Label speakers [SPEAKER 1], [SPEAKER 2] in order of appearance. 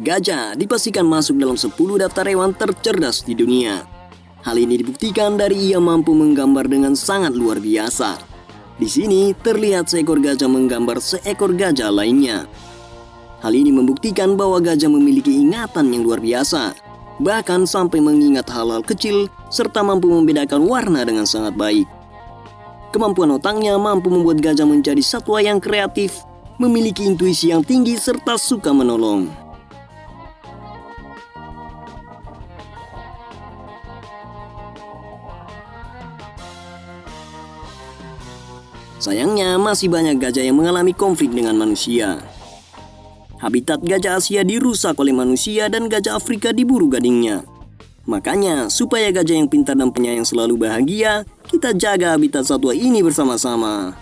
[SPEAKER 1] Gajah dipastikan masuk dalam 10 daftar hewan tercerdas di dunia. Hal ini dibuktikan dari ia mampu menggambar dengan sangat luar biasa. Di sini terlihat seekor gajah menggambar seekor gajah lainnya. Hal ini membuktikan bahwa gajah memiliki ingatan yang luar biasa, bahkan sampai mengingat hal-hal kecil serta mampu membedakan warna dengan sangat baik. Kemampuan otaknya mampu membuat gajah menjadi satwa yang kreatif, memiliki intuisi yang tinggi serta suka menolong. Sayangnya, masih banyak gajah yang mengalami konflik dengan manusia. Habitat gajah Asia dirusak oleh manusia dan gajah Afrika diburu gadingnya. Makanya, supaya gajah yang pintar dan penyayang selalu bahagia, kita jaga habitat satwa ini bersama-sama.